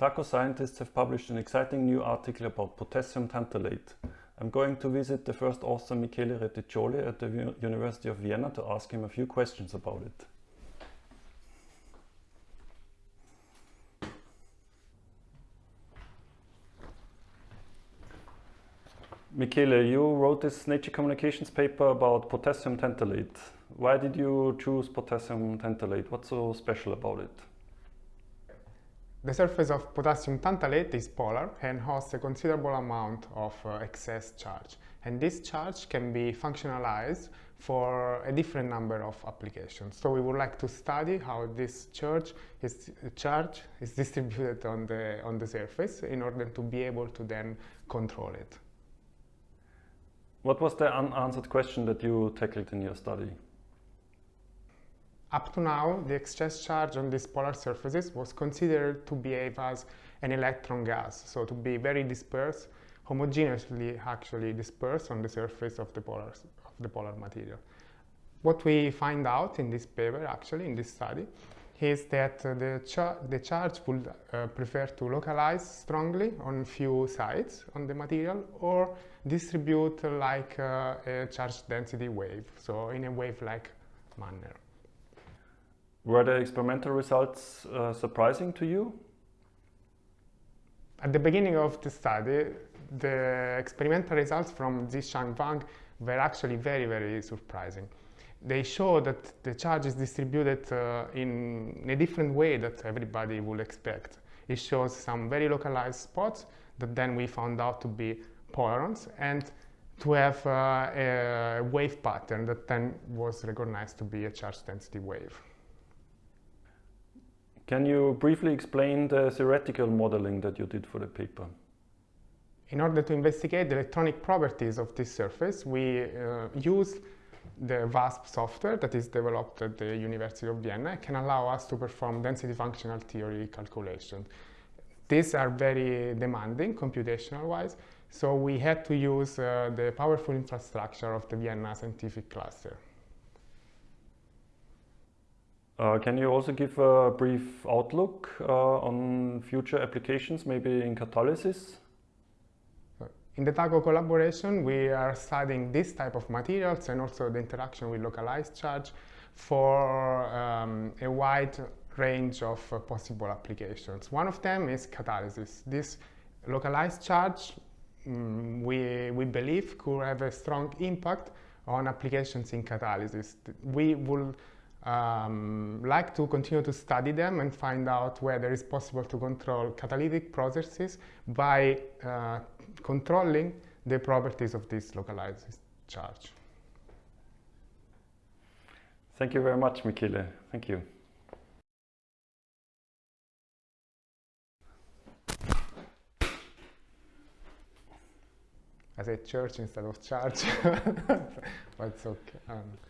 TACO scientists have published an exciting new article about potassium tantalate. I'm going to visit the first author Michele Reticcioli at the University of Vienna to ask him a few questions about it. Michele, you wrote this Nature Communications paper about potassium tantalate. Why did you choose potassium tantalate? What's so special about it? The surface of potassium tantalate is polar and hosts a considerable amount of uh, excess charge. And this charge can be functionalized for a different number of applications. So we would like to study how this charge is, charge is distributed on the, on the surface in order to be able to then control it. What was the unanswered question that you tackled in your study? Up to now, the excess charge on these polar surfaces was considered to behave as an electron gas, so to be very dispersed, homogeneously actually dispersed on the surface of the polar, of the polar material. What we find out in this paper, actually, in this study, is that uh, the, char the charge would uh, prefer to localize strongly on few sites on the material or distribute like uh, a charge density wave, so in a wave-like manner. Were the experimental results uh, surprising to you? At the beginning of the study, the experimental results from Zhichang Wang were actually very, very surprising they show that the charge is distributed uh, in a different way that everybody would expect. It shows some very localized spots that then we found out to be polarons and to have uh, a wave pattern that then was recognized to be a charge density wave. Can you briefly explain the theoretical modeling that you did for the paper? In order to investigate the electronic properties of this surface, we uh, used the VASP software that is developed at the University of Vienna can allow us to perform density functional theory calculations. These are very demanding computational wise, so we had to use uh, the powerful infrastructure of the Vienna scientific cluster. Uh, can you also give a brief outlook uh, on future applications, maybe in catalysis? In the TACO collaboration, we are studying this type of materials and also the interaction with localized charge for um, a wide range of uh, possible applications. One of them is catalysis. This localized charge, um, we, we believe, could have a strong impact on applications in catalysis. We will um, like to continue to study them and find out whether it's possible to control catalytic processes by uh, controlling the properties of this localized charge. Thank you very much, Michele. Thank you. I said church instead of charge, but it's okay. Um.